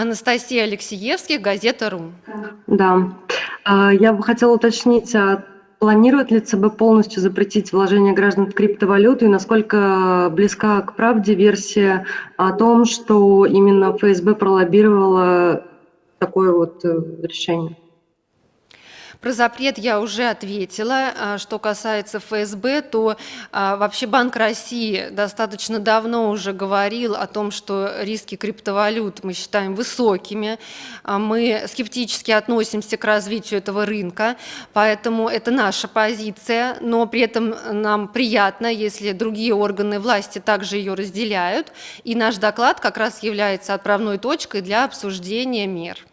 Анастасия Алексеевских, газета.ру. Да. А, я бы хотела уточнить, а планирует ли ЦБ полностью запретить вложение граждан в криптовалюту и насколько близка к правде версия о том, что именно ФСБ пролоббировала такое вот э, решение? Про запрет я уже ответила. А что касается ФСБ, то а, вообще Банк России достаточно давно уже говорил о том, что риски криптовалют мы считаем высокими. А мы скептически относимся к развитию этого рынка, поэтому это наша позиция, но при этом нам приятно, если другие органы власти также ее разделяют, и наш доклад как раз является отправной точкой для обсуждения мер.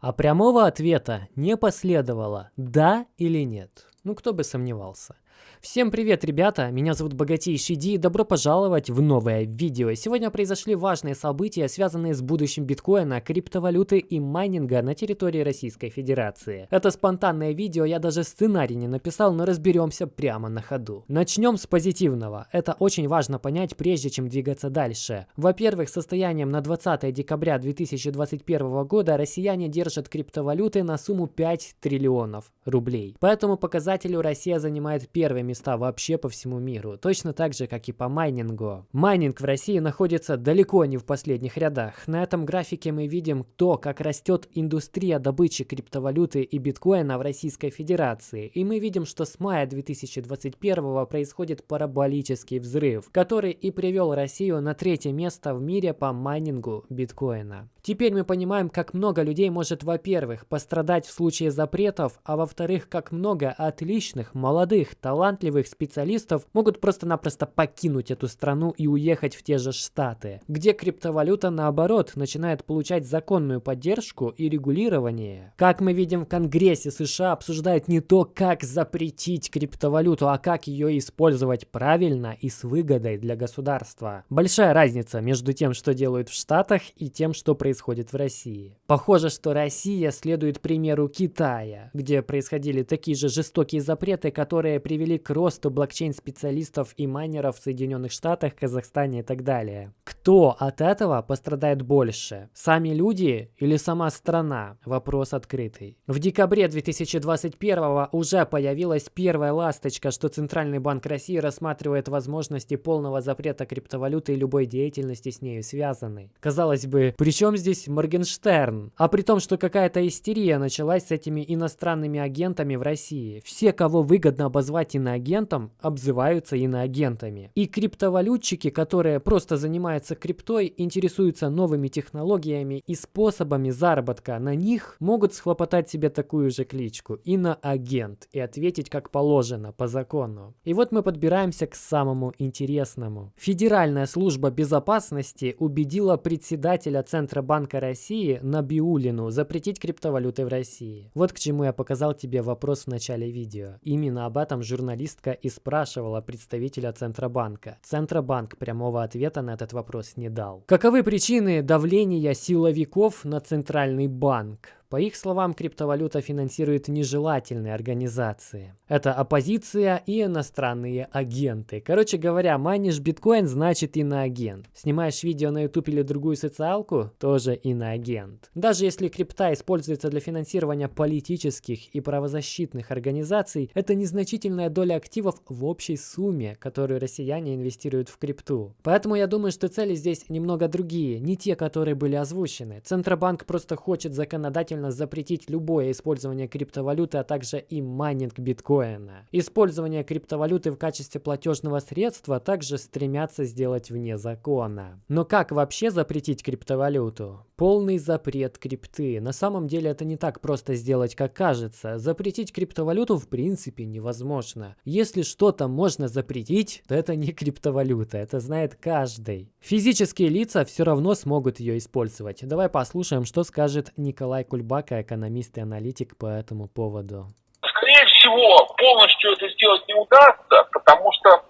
А прямого ответа не последовало «да» или «нет». Ну, кто бы сомневался. Всем привет, ребята! Меня зовут Богатейший Ди и добро пожаловать в новое видео. Сегодня произошли важные события, связанные с будущим биткоина, криптовалюты и майнинга на территории Российской Федерации. Это спонтанное видео, я даже сценарий не написал, но разберемся прямо на ходу. Начнем с позитивного. Это очень важно понять, прежде чем двигаться дальше. Во-первых, состоянием на 20 декабря 2021 года россияне держат криптовалюты на сумму 5 триллионов рублей. По этому показателю Россия занимает первое места вообще по всему миру, точно так же, как и по майнингу. Майнинг в России находится далеко не в последних рядах. На этом графике мы видим то, как растет индустрия добычи криптовалюты и биткоина в Российской Федерации. И мы видим, что с мая 2021 происходит параболический взрыв, который и привел Россию на третье место в мире по майнингу биткоина. Теперь мы понимаем, как много людей может, во-первых, пострадать в случае запретов, а во-вторых, как много отличных, молодых, талантливых специалистов могут просто-напросто покинуть эту страну и уехать в те же Штаты, где криптовалюта, наоборот, начинает получать законную поддержку и регулирование. Как мы видим в Конгрессе США обсуждают не то, как запретить криптовалюту, а как ее использовать правильно и с выгодой для государства. Большая разница между тем, что делают в Штатах и тем, что происходит в России. Похоже, что Россия следует примеру Китая, где происходили такие же жестокие запреты, которые привели к росту блокчейн-специалистов и майнеров в Соединенных Штатах, Казахстане и так далее. Кто от этого пострадает больше? Сами люди или сама страна? Вопрос открытый. В декабре 2021 уже появилась первая ласточка, что Центральный банк России рассматривает возможности полного запрета криптовалюты и любой деятельности с нею связанной. Казалось бы, при чем здесь Моргенштерн? А при том, что какая-то истерия началась с этими иностранными агентами в России. Все, кого выгодно обозвать иноагентом, обзываются иноагентами. И криптовалютчики, которые просто занимаются криптой, интересуются новыми технологиями и способами заработка на них, могут схлопотать себе такую же кличку – иноагент и ответить как положено, по закону. И вот мы подбираемся к самому интересному. Федеральная служба безопасности убедила председателя Центробанка Банка России Набиулину запретить криптовалюты в России. Вот к чему я показал тебе вопрос в начале видео. Именно об этом журналистка и спрашивала представителя Центробанка. Центробанк прямого ответа на этот вопрос не дал. Каковы причины давления силовиков на Центральный банк? По их словам, криптовалюта финансирует нежелательные организации. Это оппозиция и иностранные агенты. Короче говоря, майнишь биткоин значит иноагент. Снимаешь видео на YouTube или другую социалку, тоже иноагент. Даже если крипта используется для финансирования политических и правозащитных организаций, это незначительная доля активов в общей сумме, которую россияне инвестируют в крипту. Поэтому я думаю, что цели здесь немного другие, не те, которые были озвучены. Центробанк просто хочет законодательно обязательно запретить любое использование криптовалюты, а также и майнинг биткоина. Использование криптовалюты в качестве платежного средства также стремятся сделать вне закона. Но как вообще запретить криптовалюту? Полный запрет крипты. На самом деле это не так просто сделать, как кажется. Запретить криптовалюту в принципе невозможно. Если что-то можно запретить, то это не криптовалюта, это знает каждый. Физические лица все равно смогут ее использовать. Давай послушаем, что скажет Николай Кульбанов Кульбака, экономист и аналитик по этому поводу? Скорее всего, полностью это сделать не удастся, потому что, э,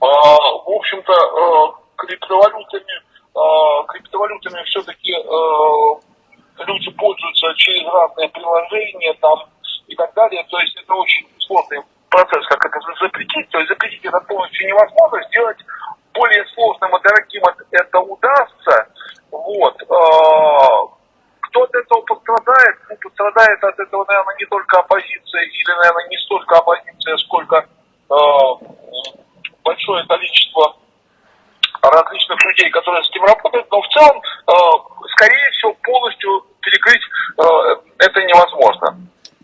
в общем-то, э, криптовалютами, э, криптовалютами все-таки люди пользуются через разные приложения там и так далее. То есть это очень сложный процесс, как это запретить. То есть запретить это полностью невозможно, сделать более сложным и дорогим это удастся. Вот. Э, пострадает от этого, наверное, не только оппозиция, или, наверное, не столько оппозиция, сколько э, большое количество различных людей, которые с этим работают, но в целом, э, скорее всего, полностью перекрыть э, это невозможно.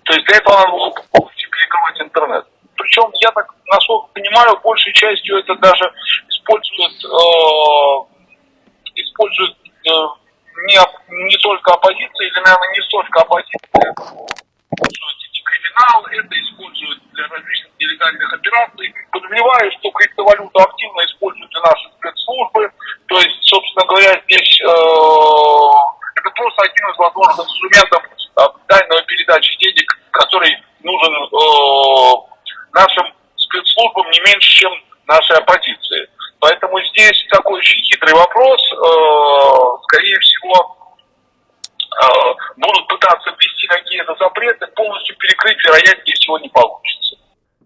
То есть для этого надо было полностью перекрывать интернет. Причем, я так, насколько понимаю, большей частью это даже используют, э, используют э, не, не только оппозиция, или, наверное, не столько оппозиция, используют криминал, это используют для различных нелегальных операций. Подозреваю, что криптовалюту активно используют и наши спецслужбы. То есть, собственно говоря, здесь э, это просто один из возможных инструментов э, тайной передачи денег, который нужен э, нашим спецслужбам не меньше, чем нашей оппозиции. Поэтому здесь такой очень хитрый вопрос. Э, скорее всего, э, будут пытаться ввести какие-то запреты, полностью перекрыть, вероятнее всего, не получится.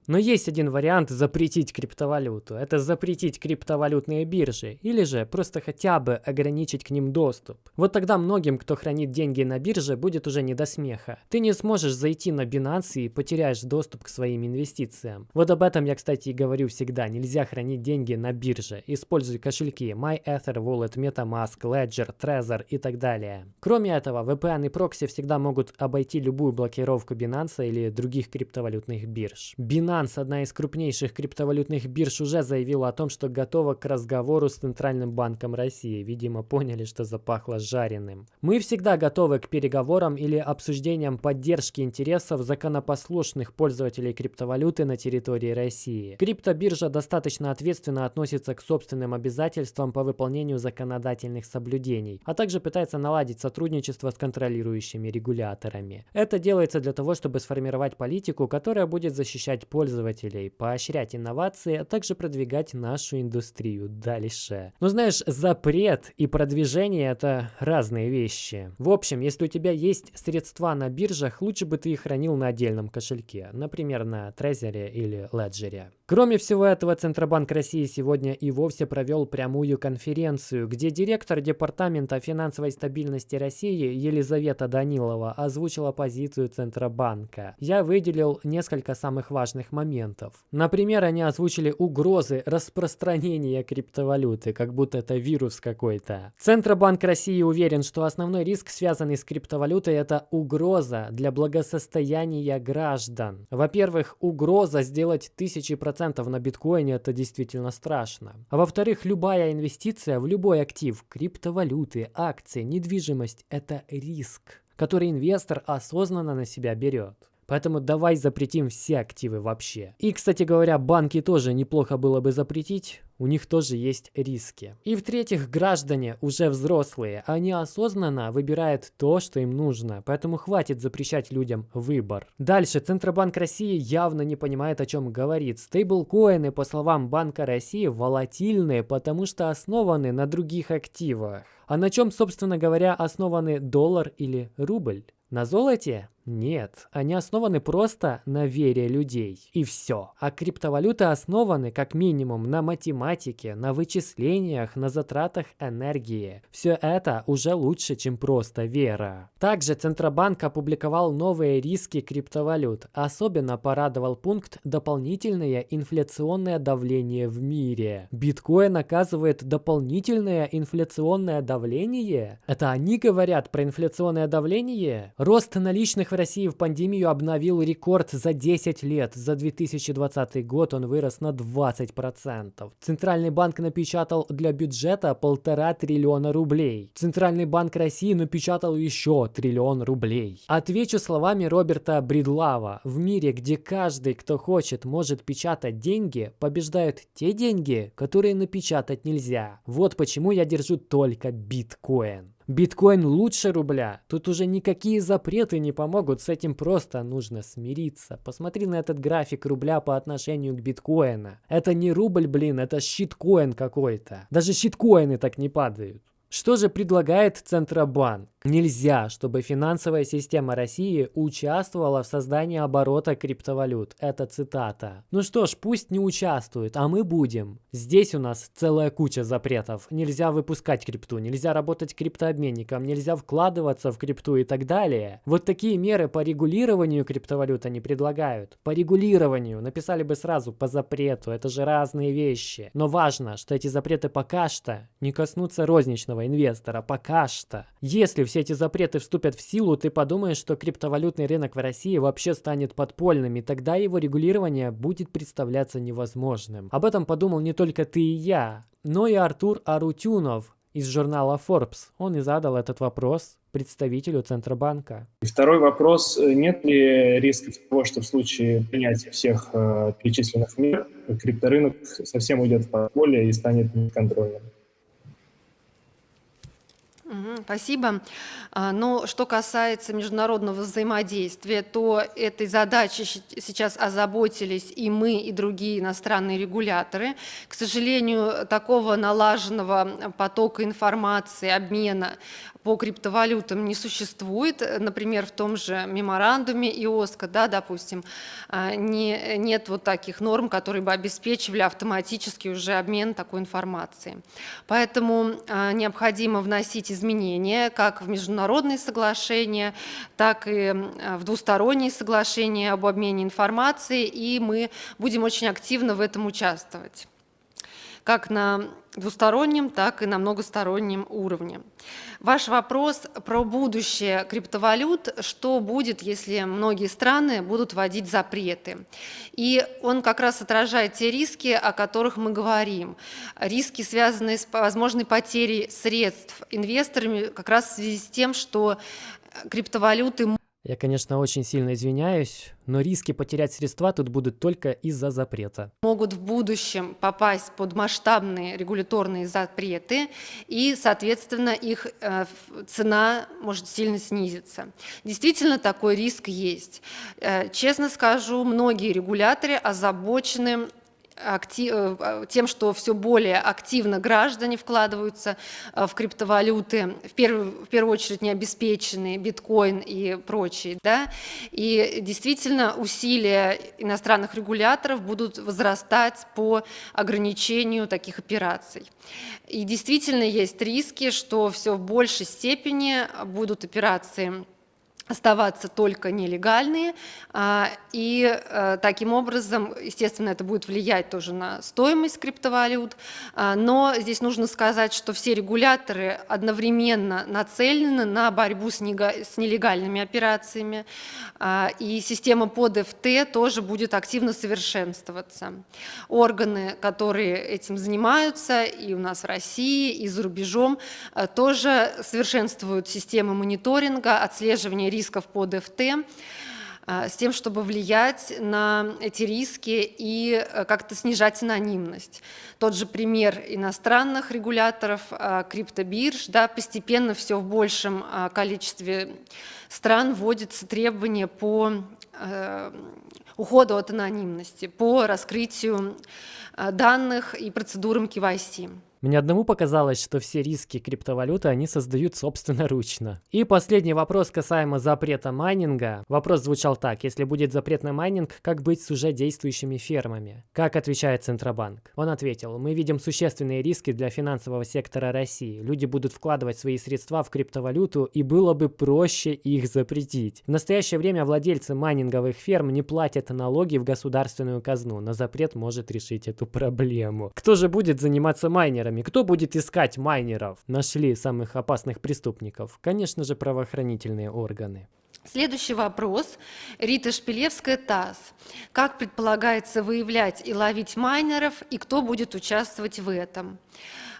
Но есть один вариант запретить криптовалюту. Это запретить криптовалютные биржи. Или же просто хотя бы ограничить к ним доступ. Вот тогда многим, кто хранит деньги на бирже, будет уже не до смеха. Ты не сможешь зайти на Binance и потеряешь доступ к своим инвестициям. Вот об этом я, кстати, и говорю всегда. Нельзя хранить деньги на бирже. Используй кошельки MyEther Wallet, MetaMask, Ledger, Trezor и так далее. Кроме этого, VPN и прокси всегда могут обойти любую блокировку Binance или других криптовалютных бирж. Binance Binance, одна из крупнейших криптовалютных бирж, уже заявила о том, что готова к разговору с Центральным банком России. Видимо, поняли, что запахло жареным. Мы всегда готовы к переговорам или обсуждениям поддержки интересов законопослушных пользователей криптовалюты на территории России. Криптобиржа достаточно ответственно относится к собственным обязательствам по выполнению законодательных соблюдений, а также пытается наладить сотрудничество с контролирующими регуляторами. Это делается для того, чтобы сформировать политику, которая будет защищать пользователей пользователей, поощрять инновации, а также продвигать нашу индустрию дальше. Но знаешь, запрет и продвижение это разные вещи. В общем, если у тебя есть средства на биржах, лучше бы ты их хранил на отдельном кошельке, например, на Трезере или Леджере. Кроме всего этого, Центробанк России сегодня и вовсе провел прямую конференцию, где директор Департамента финансовой стабильности России Елизавета Данилова озвучила позицию Центробанка. Я выделил несколько самых важных моментов. Например, они озвучили угрозы распространения криптовалюты, как будто это вирус какой-то. Центробанк России уверен, что основной риск, связанный с криптовалютой, это угроза для благосостояния граждан. Во-первых, угроза сделать тысячи процентов на биткоине это действительно страшно. А во-вторых, любая инвестиция в любой актив, криптовалюты, акции, недвижимость – это риск, который инвестор осознанно на себя берет. Поэтому давай запретим все активы вообще. И, кстати говоря, банки тоже неплохо было бы запретить. У них тоже есть риски. И в-третьих, граждане уже взрослые. Они осознанно выбирают то, что им нужно. Поэтому хватит запрещать людям выбор. Дальше. Центробанк России явно не понимает, о чем говорит. Стейблкоины, по словам Банка России, волатильные, потому что основаны на других активах. А на чем, собственно говоря, основаны доллар или рубль? На золоте? Нет, они основаны просто на вере людей. И все. А криптовалюты основаны как минимум на математике, на вычислениях, на затратах энергии. Все это уже лучше, чем просто вера. Также Центробанк опубликовал новые риски криптовалют. Особенно порадовал пункт «Дополнительное инфляционное давление в мире». Биткоин оказывает дополнительное инфляционное давление? Это они говорят про инфляционное давление? Рост наличных России в пандемию обновил рекорд за 10 лет. За 2020 год он вырос на 20%. Центральный банк напечатал для бюджета полтора триллиона рублей. Центральный банк России напечатал еще триллион рублей. Отвечу словами Роберта Бридлава. В мире, где каждый, кто хочет, может печатать деньги, побеждают те деньги, которые напечатать нельзя. Вот почему я держу только биткоин. Биткоин лучше рубля. Тут уже никакие запреты не помогут, с этим просто нужно смириться. Посмотри на этот график рубля по отношению к биткоину. Это не рубль, блин, это щиткоин какой-то. Даже щиткоины так не падают. Что же предлагает Центробанк? Нельзя, чтобы финансовая система России участвовала в создании оборота криптовалют. Это цитата. Ну что ж, пусть не участвует, а мы будем. Здесь у нас целая куча запретов. Нельзя выпускать крипту, нельзя работать криптообменником, нельзя вкладываться в крипту и так далее. Вот такие меры по регулированию криптовалют они предлагают. По регулированию. Написали бы сразу по запрету. Это же разные вещи. Но важно, что эти запреты пока что не коснутся розничного инвестора. Пока что. Если все эти запреты вступят в силу, ты подумаешь, что криптовалютный рынок в России вообще станет подпольным, и тогда его регулирование будет представляться невозможным. Об этом подумал не только ты и я, но и Артур Арутюнов из журнала Forbes. Он и задал этот вопрос представителю Центробанка. Второй вопрос. Нет ли риска того, что в случае принятия всех э, перечисленных мер крипторынок совсем уйдет в подполье и станет неконтрольным? Спасибо. А, Но что касается международного взаимодействия, то этой задачей сейчас озаботились и мы, и другие иностранные регуляторы. К сожалению, такого налаженного потока информации, обмена по криптовалютам не существует. Например, в том же меморандуме ИОСКО, да, допустим, а, не, нет вот таких норм, которые бы обеспечивали автоматически уже обмен такой информацией. Поэтому а, необходимо вносить изменения как в международные соглашения, так и в двусторонние соглашения об обмене информацией, и мы будем очень активно в этом участвовать как на двустороннем, так и на многостороннем уровне. Ваш вопрос про будущее криптовалют, что будет, если многие страны будут вводить запреты. И он как раз отражает те риски, о которых мы говорим. Риски, связанные с возможной потерей средств инвесторами, как раз в связи с тем, что криптовалюты Я, конечно, очень сильно извиняюсь, но риски потерять средства тут будут только из-за запрета. могут в будущем попасть под масштабные регуляторные запреты, и, соответственно, их э, цена может сильно снизиться. Действительно, такой риск есть. Э, Честно скажу, многие регуляторы озабочены акти- э, э, тем, что все более активно граждане вкладываются э, в криптовалюты, в первую, в первую очередь необеспеченные, биткоин и прочие. Да? И действительно усилия иностранных регуляторов будут возрастать по ограничению таких операций. И действительно есть риски, что все в большей степени будут операции оставаться только нелегальные, а, и э, таким образом, естественно, это будет влиять тоже на стоимость криптовалют, а, но здесь нужно сказать, что все регуляторы одновременно нацелены на борьбу с нелегальными операциями, а, и система под ФТ тоже будет активно совершенствоваться. Органы, которые этим занимаются и у нас в России, и за рубежом, э, тоже совершенствуют системы мониторинга, отслеживания рисков под ФТ, а, с тем, чтобы влиять на эти риски и э, как-то снижать анонимность. Тот же пример иностранных регуляторов, а, криптобирж, да, постепенно все в большем а, количестве стран вводятся требования по э, уходу от анонимности, по раскрытию э, данных и процедурам KYC. Мне одному показалось, что все риски криптовалюты они создают собственноручно. И последний вопрос касаемо запрета майнинга. Вопрос звучал так. Если будет запрет на майнинг, как быть с уже действующими фермами? Как отвечает Центробанк? Он ответил, мы видим существенные риски для финансового сектора России. Люди будут вкладывать свои средства в криптовалюту, и было бы проще их запретить. В настоящее время владельцы майнинговых ферм не платят налоги в государственную казну, но запрет может решить эту проблему. Кто же будет заниматься майнерами? Кто будет искать майнеров? Нашли самых опасных преступников. Конечно же, правоохранительные органы. Следующий вопрос. Рита Шпилевская, ТАСС. Как предполагается выявлять и ловить майнеров, и кто будет участвовать в этом?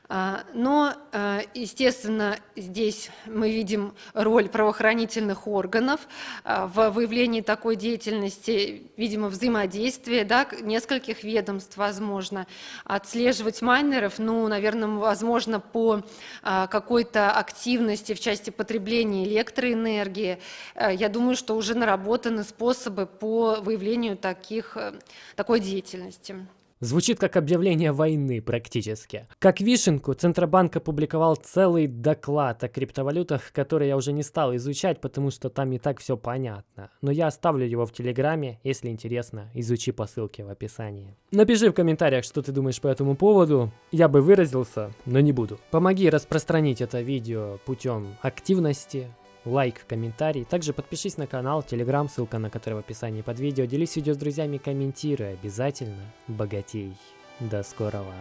А, Но, а, естественно, здесь мы видим роль правоохранительных органов а, в выявлении такой деятельности, видимо, взаимодействие да, нескольких ведомств, возможно. Отслеживать майнеров, ну, наверное, возможно, по какой-то активности в части потребления электроэнергии. Я думаю, что уже наработаны способы по выявлению таких, э, такой деятельности. Звучит как объявление войны практически. Как вишенку, Центробанк опубликовал целый доклад о криптовалютах, который я уже не стал изучать, потому что там и так все понятно. Но я оставлю его в Телеграме, если интересно, изучи по ссылке в описании. Напиши в комментариях, что ты думаешь по этому поводу. Я бы выразился, но не буду. Помоги распространить это видео путем активности, лайк, комментарий. Также подпишись на канал, телеграм, ссылка на который в описании под видео. Делись видео с друзьями, комментируй обязательно. Богатей. До скорого.